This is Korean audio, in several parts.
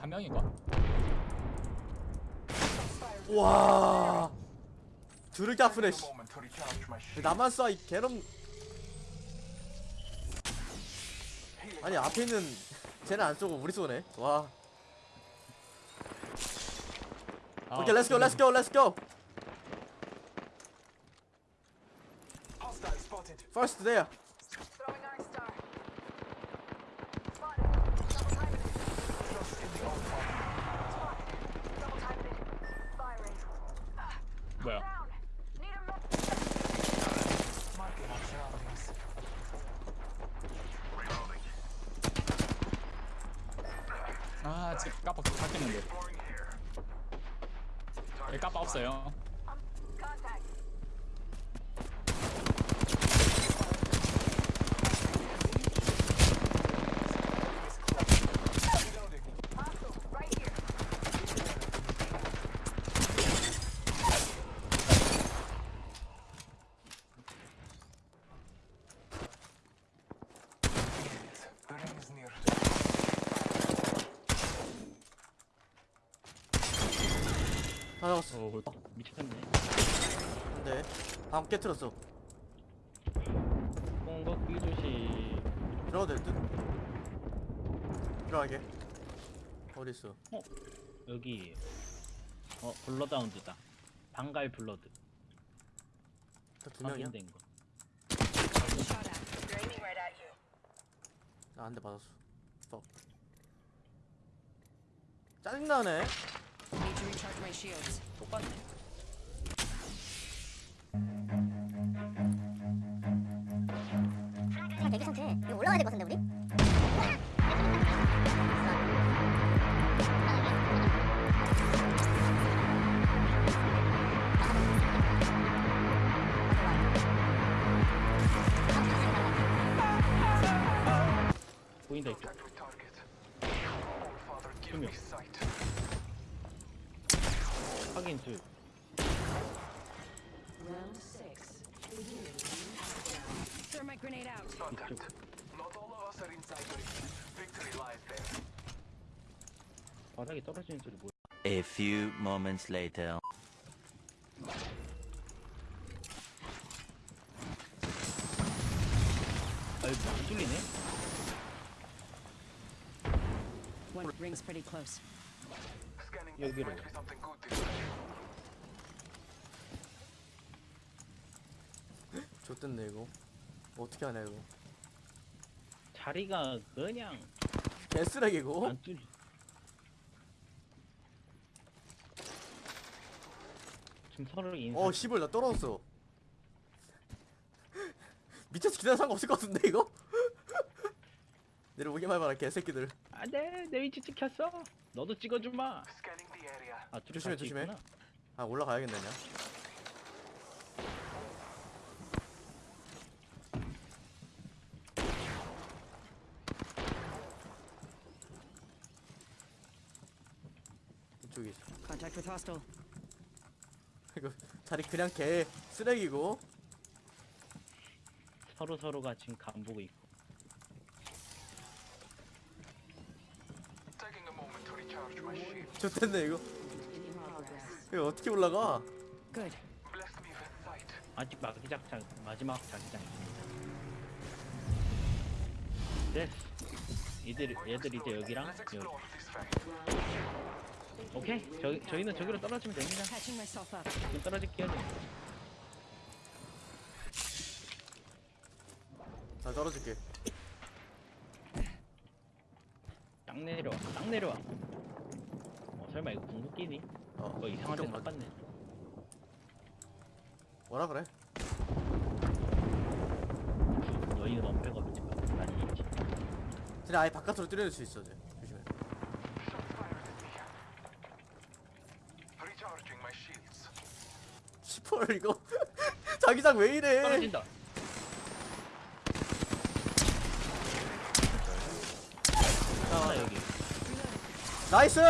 한 명인가? 와 씨. to recharge my shield. 나만 쏴이 개놈 아니 앞에 있는 쟤는 안 쏘고 우리 쏘네 와 아, 오케이 let's go let's go let's go first there 뭐야? 아 지금 까빠 바뀌는데 여기 까빠 없어요 Contact. Reloading. Hostile. Right here. The ring is near. 다 잡았어. 오 미쳤네. 네 다음 깨트렸어. 공격 비조시. 들어가도 될듯? 들어가게. 어딨어? 여기. 어 블러다운드다. 방갈 블러드. 다두 명이야? 확인된 거. Shot at. They're aiming right at you. 나한대 받았어. 짜증나네 Need to recharge my shields. Thermite grenade out. Contact. Not all of us are inside the ring. Victory lies there. 바닥에 떨어지는 소리 뭐야 A few moments later. 아 이거 안 뚫리네 One ring's pretty close. Scanning. 여기로. Might be something good this time. 좋댔네 이거 어떻게 하냐 이거? 자리가 그냥 개쓰레기고? 안 뚫려. 지금 서로 인사 어 씨발 나 떨어졌어. 밑에서 기다려 상관없을 것 같은데 이거? 내려오기만 해봐라 개새끼들. 안돼 내 위치 찍혔어. 너도 찍어주마. Scanning the area. 아 둘이 조심해, 같이 조심해. 있구나. 아 올라가야겠네 그냥 이쪽이 있어 Contact with hostile. 이거 자리 그냥 개 쓰레기고 서로 서로가 지금 간보고 있고 Taking a moment to recharge my shield. 좋댔네 이거 In progress. 이거 어떻게 올라가 Good. Bless me with sight. 아직 마지막 마지막 자기장 있습니다 됐어 얘들 얘들 이제 여기랑 Let's 여기 explore this fact. 오케이. 저, 저희는 저기로 떨어지면 됩니다. 지금 떨어질게요. 나 떨어질게. 딱 내려와 딱 내려와. 어 설마 이거 궁극기니? 어 뭐 이상한 데 걱정 마. 똑같네 뭐라 그래? 너희는 원패가 지금 많이 있지 쟤네 아예 바깥으로 때려낼 수 있어 쟤 조심해 Shots fired at me. Recharging my shields. 시펄 이거. 자기장 왜 이래? 떨어진다. 하나 여기. 나이스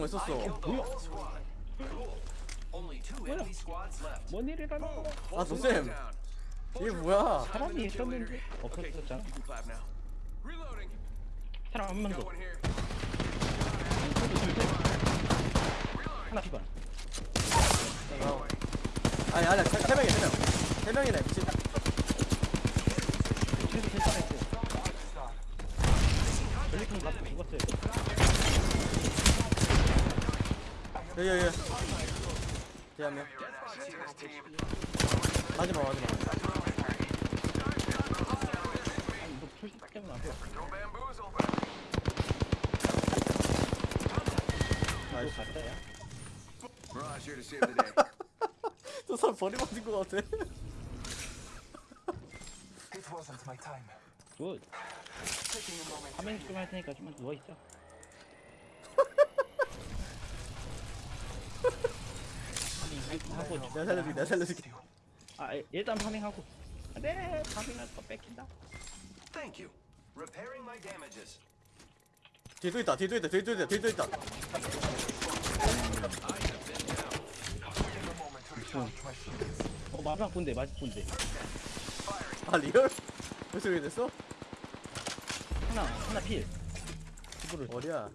왜 썼어 Killed the whole squad. Cool. Only two enemy squads left. 뭔 일이라는 Boom. 거야? 아 Hold them 노쌤 down. 이게 뭐야 사람이 있었는데 Okay, 없어졌잖아. you can clap now. Reloading. 사람 한명 Got 더. one here. 하나 피반. 아니 아니야 세, 세 명이야 세명세 명이네 미친 최소 세 사람 있어. 전리품 다 죽었어요. 여기 여기 뒤에 한명 This team. 마지막 마지막 아니 이거 풀 때문에 안 이거 nice 저 사람 버림받은 거 같아 It wasn't my time. Good. Moment. 화면 좀할 테니까 좀만 누워 있어. 하고 내가 살려줄게 내가 살려줄게 아 예, 일단 파밍하고. 아, 네 파밍할 거 뺏긴다. Thank you. Repairing my damages. 또 있다 또 있다 또 있다 또 있다 Taking a moment to recharge my shields. 어 마지막 군대 마지막 군대. 아 리얼? 벌써 그렇게 됐어? 하나 하나 필. 어디야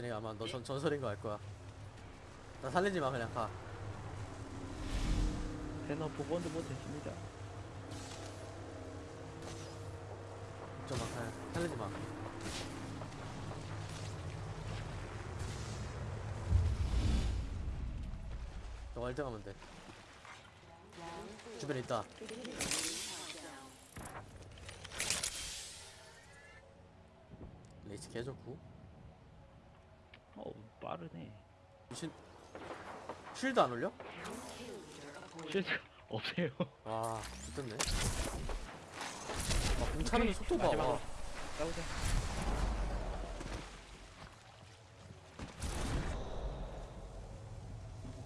쟤네가 아마 너 전, 전설인 거 알 거야. 나 살리지 마 그냥 가. 세너 보건도 못했습니다. 걱정 마 그냥 살리지 마. 너가 1등 하면 돼? 주변에 있다. 레이스 개 좋고. 어 빠르네. 미친 쉴드 안 올려? 실드 없어요. 와 좋겠네 아, 공 차는 속도 봐 마지막으로. 와. 싸우자.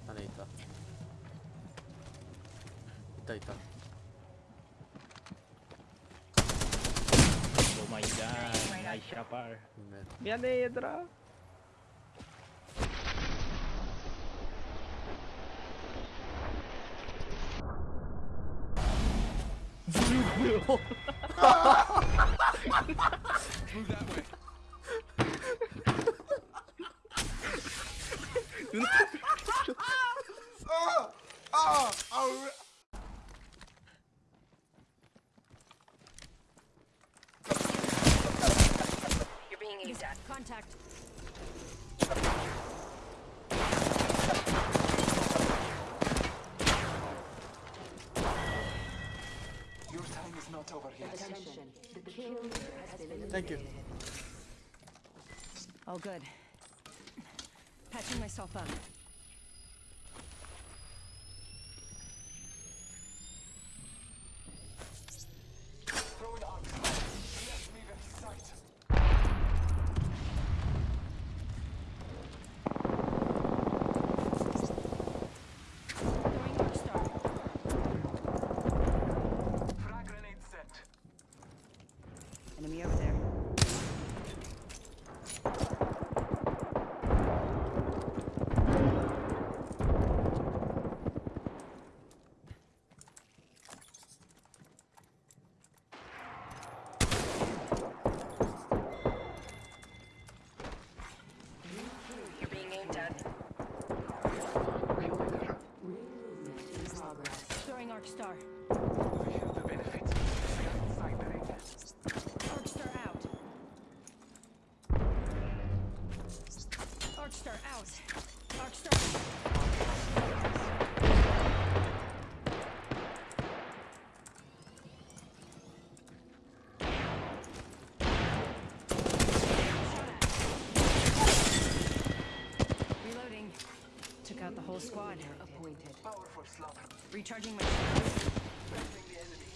안에 있다 있다 있다 오 마이 갓. 나이 샤발. 네. 미안해 얘들아. You're not over yet. Attention. The kill has been eliminated. Thank you. All good. Patching myself up. Recharging my shields. Pressing the enemy.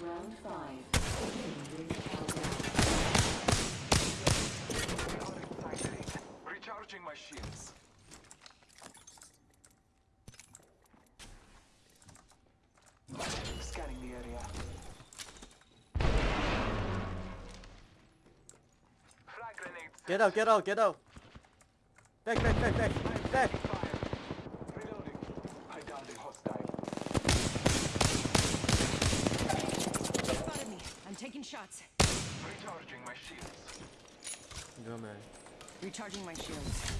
Round five. Beginning ring countdown. We are inside the ring. Recharging my shields. Scanning the area. Frag grenade set. Get out, get out, get out. Back, back, back, back, back. I'm taking shots. Recharging my shields. Go, man. Recharging my shields.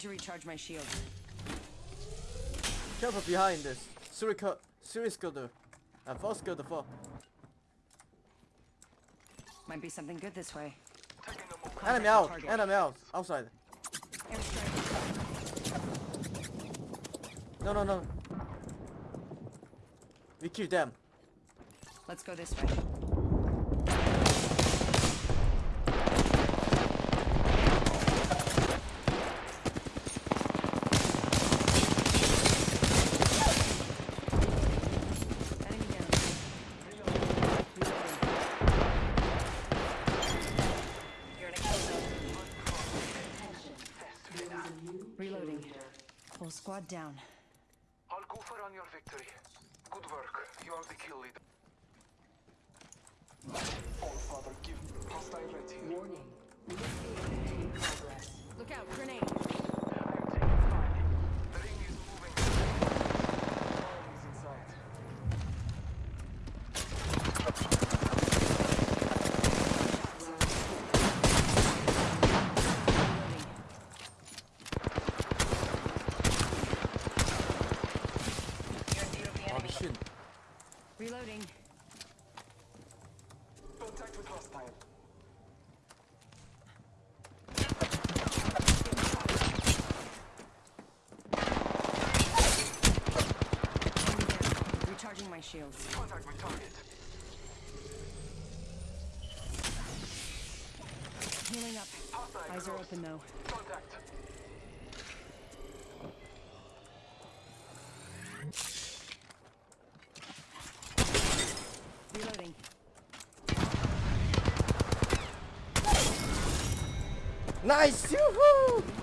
Need to recharge my shield. Careful behind this. Three scooter. And scooter, four. Might be something good this way. Taking a move. Enemy out, enemy out, outside. No, no, no. We kill them. Let's go this way. Enemy down. Reloading. You're in a kill zone. Reloading. Whole squad down. I'll go for on your victory. Good work. You are the kill leader. All father, give hostile right here. Warning. Ring in progress. Look out, grenade. shields. Contact with target. Healing up. Hostile Eyes are open though. Contact. Reloading. Nice! Yoo-hoo!